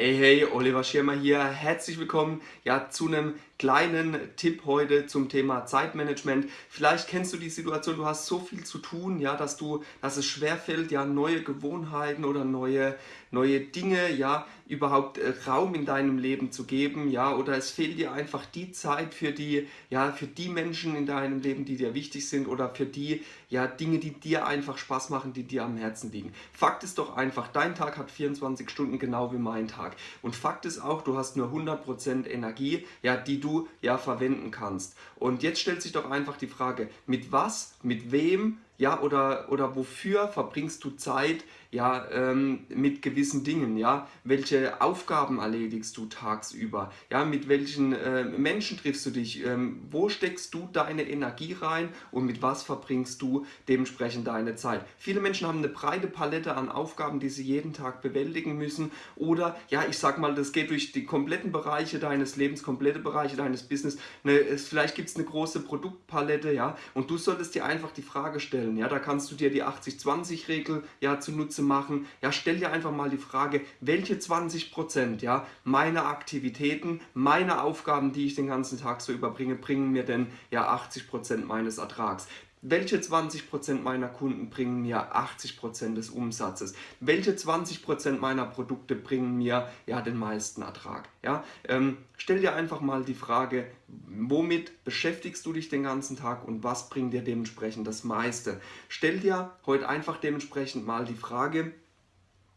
Hey, hey, Oliver Schirmer hier. Herzlich willkommen ja, zu einem kleinen Tipp heute zum Thema Zeitmanagement. Vielleicht kennst du die Situation, du hast so viel zu tun, ja, dass, du, dass es schwerfällt, ja, neue Gewohnheiten oder neue, neue Dinge, ja, überhaupt äh, Raum in deinem Leben zu geben, ja, oder es fehlt dir einfach die Zeit für die, ja, für die Menschen in deinem Leben, die dir wichtig sind oder für die, ja, Dinge, die dir einfach Spaß machen, die dir am Herzen liegen. Fakt ist doch einfach, dein Tag hat 24 Stunden genau wie mein Tag. Und Fakt ist auch, du hast nur 100% Energie, ja, die du ja verwenden kannst. Und jetzt stellt sich doch einfach die Frage, mit was, mit wem, ja, oder, oder wofür verbringst du Zeit, ja, ähm, mit gewissen Dingen, ja, welche Aufgaben erledigst du tagsüber, ja, mit welchen äh, Menschen triffst du dich, ähm, wo steckst du deine Energie rein und mit was verbringst du dementsprechend deine Zeit. Viele Menschen haben eine breite Palette an Aufgaben, die sie jeden Tag bewältigen müssen. Oder, ja, ich sag mal, das geht durch die kompletten Bereiche deines Lebens, komplette Bereiche deines Business, eine, es, vielleicht gibt es eine große Produktpalette, ja, und du solltest dir einfach die Frage stellen, ja, da kannst du dir die 80-20-Regel, ja, zunutze zu machen, ja, stell dir einfach mal die Frage, welche 20% ja, meiner Aktivitäten, meiner Aufgaben, die ich den ganzen Tag so überbringe, bringen mir denn ja 80% meines Ertrags. Welche 20% meiner Kunden bringen mir 80% des Umsatzes? Welche 20% meiner Produkte bringen mir ja den meisten Ertrag? Ja, ähm, stell dir einfach mal die Frage, womit beschäftigst du dich den ganzen Tag und was bringt dir dementsprechend das meiste? Stell dir heute einfach dementsprechend mal die Frage,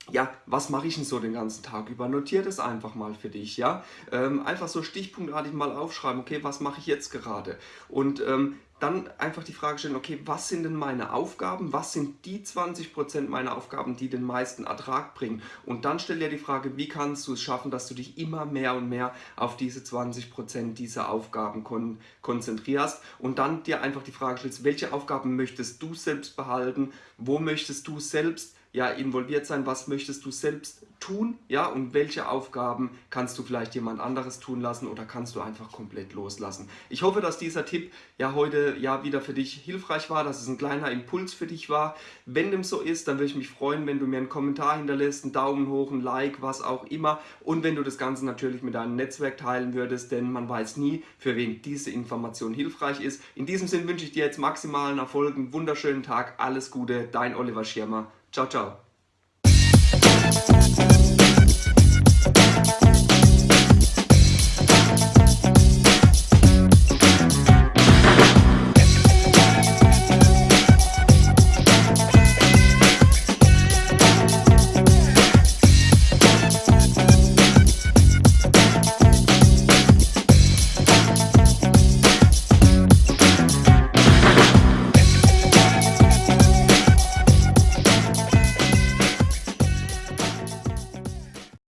ja, was mache ich denn so den ganzen Tag über? Notiere das einfach mal für dich, ja. Ähm, einfach so stichpunktartig mal aufschreiben, okay, was mache ich jetzt gerade? Und ähm, dann einfach die Frage stellen, okay, was sind denn meine Aufgaben? Was sind die 20% meiner Aufgaben, die den meisten Ertrag bringen? Und dann stell dir die Frage, wie kannst du es schaffen, dass du dich immer mehr und mehr auf diese 20% dieser Aufgaben kon konzentrierst und dann dir einfach die Frage stellst, welche Aufgaben möchtest du selbst behalten? Wo möchtest du selbst ja, involviert sein, was möchtest du selbst tun, ja, und welche Aufgaben kannst du vielleicht jemand anderes tun lassen oder kannst du einfach komplett loslassen. Ich hoffe, dass dieser Tipp ja heute ja wieder für dich hilfreich war, dass es ein kleiner Impuls für dich war. Wenn dem so ist, dann würde ich mich freuen, wenn du mir einen Kommentar hinterlässt, einen Daumen hoch, ein Like, was auch immer und wenn du das Ganze natürlich mit deinem Netzwerk teilen würdest, denn man weiß nie, für wen diese Information hilfreich ist. In diesem Sinne wünsche ich dir jetzt maximalen Erfolg, einen wunderschönen Tag, alles Gute, dein Oliver Schirmer. Tchau, tchau.